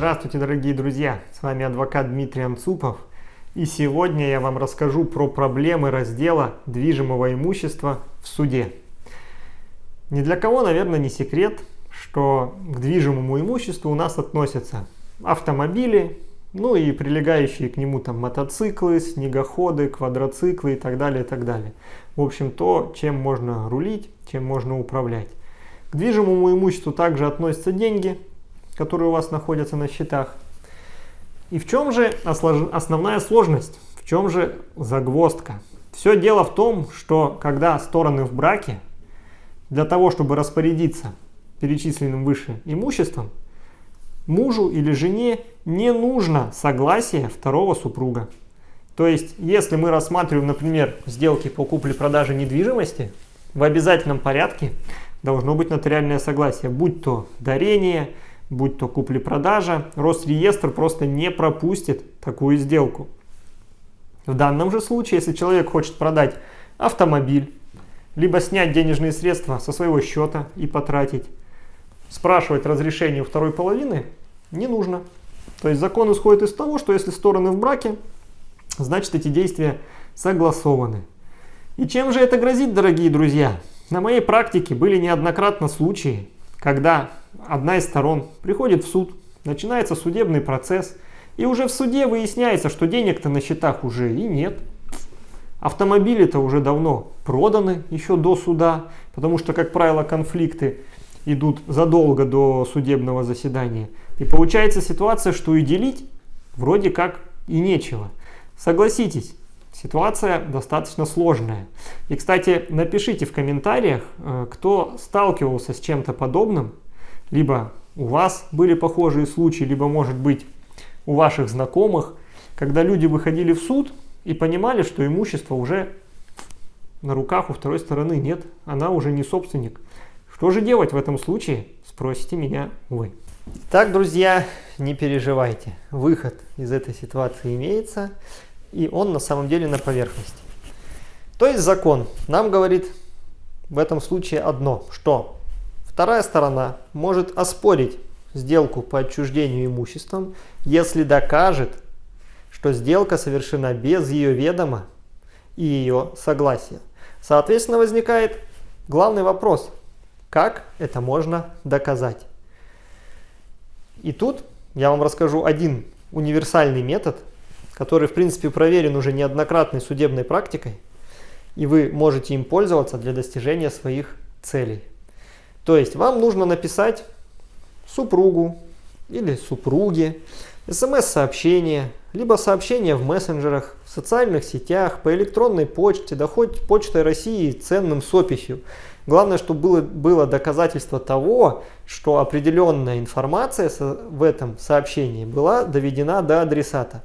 Здравствуйте, дорогие друзья! С вами адвокат Дмитрий Анцупов. И сегодня я вам расскажу про проблемы раздела движимого имущества в суде. Ни для кого, наверное, не секрет, что к движимому имуществу у нас относятся автомобили, ну и прилегающие к нему там мотоциклы, снегоходы, квадроциклы и так далее, и так далее. В общем, то, чем можно рулить, чем можно управлять. К движимому имуществу также относятся деньги, которые у вас находятся на счетах. И в чем же основная сложность? В чем же загвоздка? Все дело в том, что когда стороны в браке, для того, чтобы распорядиться перечисленным выше имуществом, мужу или жене не нужно согласие второго супруга. То есть, если мы рассматриваем, например, сделки по купле-продаже недвижимости, в обязательном порядке должно быть нотариальное согласие, будь то дарение, будь то купли-продажа, Росреестр просто не пропустит такую сделку. В данном же случае, если человек хочет продать автомобиль, либо снять денежные средства со своего счета и потратить, спрашивать разрешение у второй половины не нужно. То есть закон исходит из того, что если стороны в браке, значит эти действия согласованы. И чем же это грозит, дорогие друзья? На моей практике были неоднократно случаи, когда одна из сторон приходит в суд, начинается судебный процесс, и уже в суде выясняется, что денег-то на счетах уже и нет. Автомобили-то уже давно проданы еще до суда, потому что, как правило, конфликты идут задолго до судебного заседания. И получается ситуация, что и делить вроде как и нечего. Согласитесь, Ситуация достаточно сложная. И, кстати, напишите в комментариях, э, кто сталкивался с чем-то подобным, либо у вас были похожие случаи, либо, может быть, у ваших знакомых, когда люди выходили в суд и понимали, что имущество уже на руках у второй стороны нет, она уже не собственник. Что же делать в этом случае, спросите меня вы. Так, друзья, не переживайте, выход из этой ситуации имеется и он на самом деле на поверхности. То есть закон нам говорит в этом случае одно, что вторая сторона может оспорить сделку по отчуждению имуществом, если докажет, что сделка совершена без ее ведома и ее согласия. Соответственно, возникает главный вопрос, как это можно доказать. И тут я вам расскажу один универсальный метод, который, в принципе, проверен уже неоднократной судебной практикой, и вы можете им пользоваться для достижения своих целей. То есть вам нужно написать супругу или супруге смс-сообщение, либо сообщение в мессенджерах, в социальных сетях, по электронной почте, да хоть почтой России ценным с описью. Главное, чтобы было, было доказательство того, что определенная информация в этом сообщении была доведена до адресата.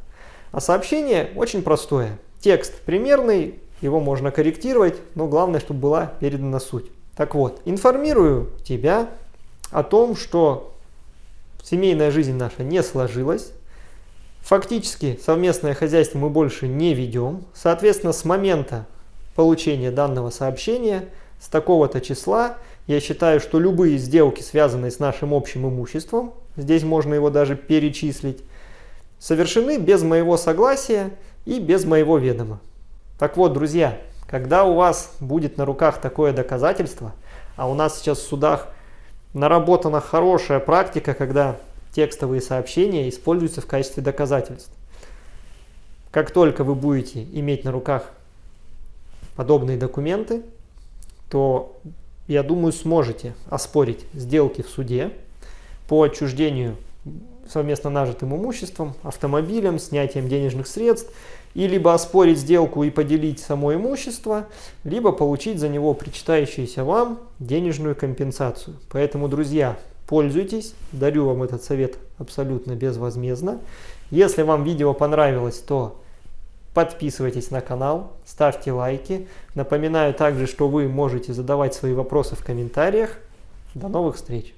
А сообщение очень простое. Текст примерный, его можно корректировать, но главное, чтобы была передана суть. Так вот, информирую тебя о том, что семейная жизнь наша не сложилась, фактически совместное хозяйство мы больше не ведем, соответственно, с момента получения данного сообщения, с такого-то числа, я считаю, что любые сделки, связанные с нашим общим имуществом, здесь можно его даже перечислить, совершены без моего согласия и без моего ведома. Так вот, друзья, когда у вас будет на руках такое доказательство, а у нас сейчас в судах наработана хорошая практика, когда текстовые сообщения используются в качестве доказательств. Как только вы будете иметь на руках подобные документы, то, я думаю, сможете оспорить сделки в суде по отчуждению совместно нажитым имуществом, автомобилем, снятием денежных средств, и либо оспорить сделку и поделить само имущество, либо получить за него причитающуюся вам денежную компенсацию. Поэтому, друзья, пользуйтесь, дарю вам этот совет абсолютно безвозмездно. Если вам видео понравилось, то подписывайтесь на канал, ставьте лайки. Напоминаю также, что вы можете задавать свои вопросы в комментариях. До новых встреч!